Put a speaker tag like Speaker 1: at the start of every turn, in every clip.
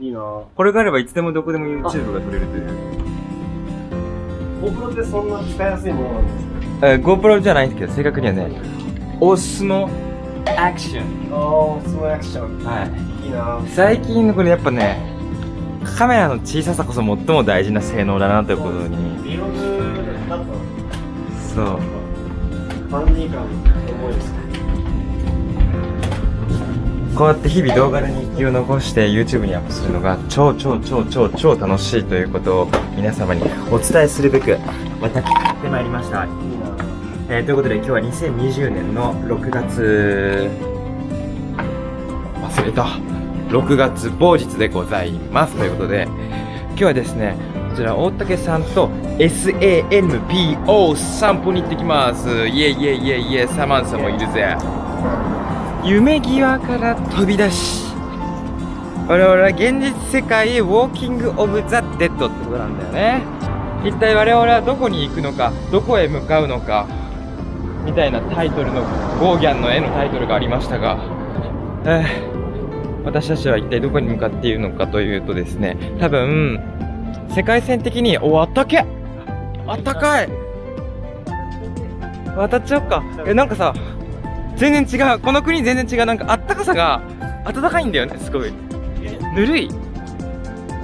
Speaker 1: いいな
Speaker 2: これがあればいつでもどこでも YouTube が撮れるという。
Speaker 1: GoPro ってそんな使いやすいものなんですか？
Speaker 2: えー GoPro じゃないんですけど、正確にはね、オスモアクション。
Speaker 1: ああ、スマアクション。
Speaker 2: はい。
Speaker 1: いいな
Speaker 2: 最近のこれやっぱね、カメラの小ささこそ最も大事な性能だなということに。
Speaker 1: Vlog だと、
Speaker 2: そう。
Speaker 1: ファンディ感重いですね。
Speaker 2: こうやって日々動画で日記を残して YouTube にアップするのが超超超超超楽しいということを皆様にお伝えするべく私やってまいりました。えーということで今日は2020年の6月忘れた。6月某日でございます。ということで今日はですねこちら大竹さんと SANPO 散歩に行ってきます。イエイイエイイエイイエイサマンサもいるぜ。夢際から飛び出し。我々は現実世界へウォーキング・オブ・ザ・デッドってことなんだよね。一体我々はどこに行くのかどこへ向かうのかみたいなタイトルのゴーギャンの絵のタイトルがありましたが、えー私たちは一体どこに向かっているのかというとですね多分世界線的におあったけあったかい。渡っちゃおっか。えなんかさ全然違う。この国全然違う。なんかあったかさが暖かいんだよね。すごい。ぬるい。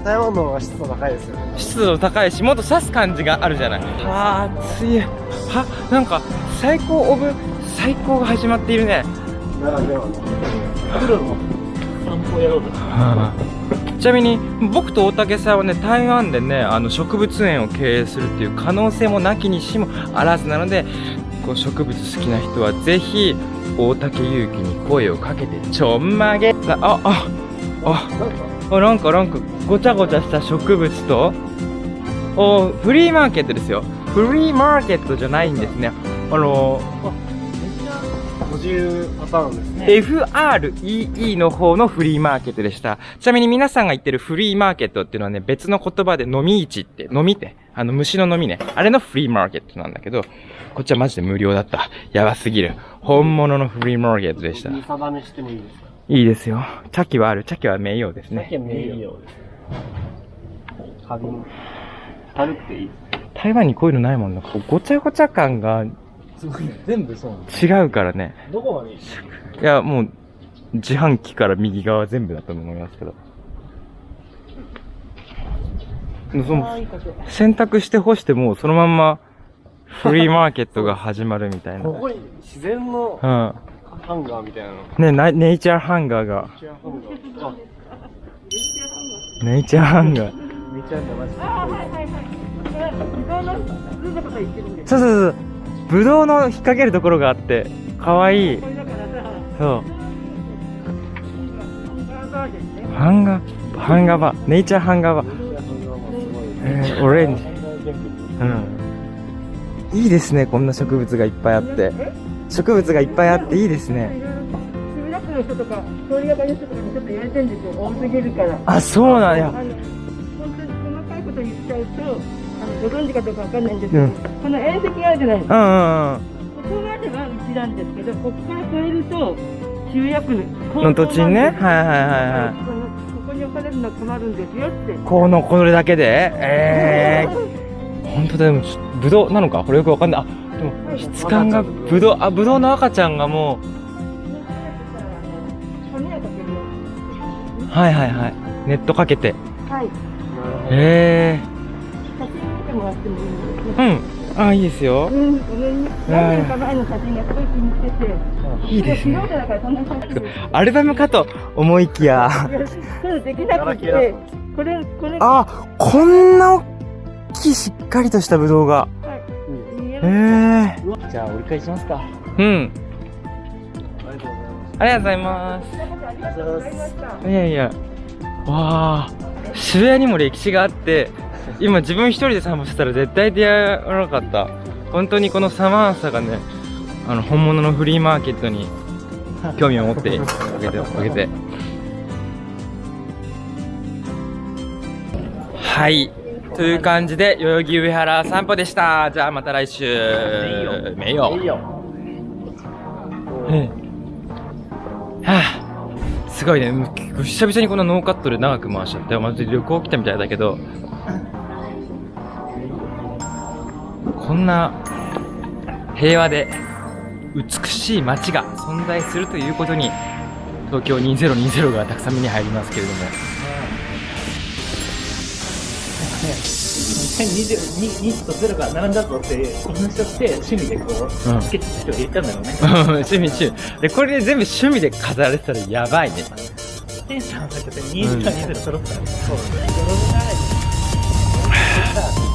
Speaker 1: 台湾の方が湿度高いですよね。
Speaker 2: 湿度高いしもっと刺す感じがあるじゃない。はあ暑い。はなんか最高オブ最高が始まっているね。
Speaker 1: ならではの。黒の。散歩やろうと。
Speaker 2: ちなみに僕と大竹さんはね台湾でねあの植物園を経営するっていう可能性もなきにしもあらずなのでこう植物好きな人はぜひ大竹祐樹に声をかけてちょんまげ。あああああなんかなんかごちゃごちゃした植物と？おフリーマーケットですよ。フリーマーケットじゃないんですね。あの
Speaker 1: 補充パターンですね。
Speaker 2: FREE の方のフリーマーケットでした。ちなみに皆さんが言ってるフリーマーケットっていうのはね、別の言葉で飲み市って、飲みって、あの虫の飲みね。あれのフリーマーケットなんだけど、こっちはマジで無料だった。やばすぎる。本物のフリーマーケットでした。
Speaker 1: 見定めしてもいいですか？
Speaker 2: いいですよ。茶器はある。茶器は名誉です
Speaker 1: だけ
Speaker 2: ね。
Speaker 1: 名誉です。花瓶。軽くていい。
Speaker 2: 台湾にこういうのないもんな。ごちゃごちゃ感が
Speaker 1: すごい。全部そう。
Speaker 2: 違うからね。
Speaker 1: どこまでいい
Speaker 2: いや、もう、自販機から右側全部だと思いますけど。その選択して干しても、そのまんま、フリーマーケットが始まるみたいな。
Speaker 1: ここに自然の
Speaker 2: うん。
Speaker 1: ハンガーみたいなの。
Speaker 2: ね、ナネイチャーハンガーが。
Speaker 1: チェアハンガー。あ、
Speaker 2: ネイチャーハンガー。
Speaker 1: めちゃめちゃマジで。
Speaker 2: そうそうそう。ぶどうの引っ掛けるところがあって、かわいい。そう。ハンガー、ハンガーバー。ネイチャーハンガーバー。えー、オレンジ。いいですね、こんな植物がいっぱいあって。植物がいっぱいあっていいですね。
Speaker 3: 墨田区の人とか、通りがかりの人とかにちょっと言われてるんですよ。多すぎるから。
Speaker 2: あ、そうなんや
Speaker 3: 本当に細かいこと言っちゃうと、あのご存知かどうかわかんないんですけど、
Speaker 2: うん
Speaker 3: この縁石があるじゃないですか。
Speaker 2: うんうんうん。
Speaker 3: ここまではうちなんですけど、ここから越えると、集約の
Speaker 2: の土地にね。はいはいはいはい。
Speaker 3: に置かれるのは困るんですよって。
Speaker 2: この、これだけで？ええー。ほんとだ、でも、ぶどうなのか？これよくわかんない。あ、でも、質感が、ぶどう、あ、ぶどうの赤ちゃんがもう、はいはいはい。ネットかけて。
Speaker 3: はい。
Speaker 2: え
Speaker 3: 写真見てもらってもいいです
Speaker 2: え
Speaker 3: か？
Speaker 2: ー。うん。あ、いいですよ。
Speaker 3: うん。何年か前の写真がすごい気に入ってて。
Speaker 2: いいですね。アルバムかと思いきや。
Speaker 3: できなくて、これ、これ、
Speaker 2: あ、こんな大きいしっかりとしたぶどうが。
Speaker 3: 見え
Speaker 2: え
Speaker 3: ま
Speaker 2: え
Speaker 1: じゃあ折り返しますか。
Speaker 2: うん。
Speaker 1: ありがとうございます。
Speaker 2: ありがとうございます。いやいや。わあ。渋谷にも歴史があって、今自分一人で散歩してたら絶対出会わなかった。本当にこのサマーサがね、あの、本物のフリーマーケットに興味を持ってあげて、あげて。はい。という感じで、代々木上原散歩でした。じゃあまた来週。めよ。
Speaker 1: いいよ。
Speaker 2: ええはあ、すごいね。久々にこんなノーカットで長く回しちゃって、まず旅行来たみたいだけど、こんな平和で美しい街が存在するということに、東京2020がたくさん目に入りますけれども。
Speaker 4: 2022と0が並んだぞって話しして趣味でこう、
Speaker 2: うん
Speaker 4: スケッチして入れたんだろうね。
Speaker 2: 趣味趣味。で、これで全部趣味で飾られてたらやばいね。
Speaker 4: テンション上がっちゃって、20と20揃ったら、そう、泥臭い。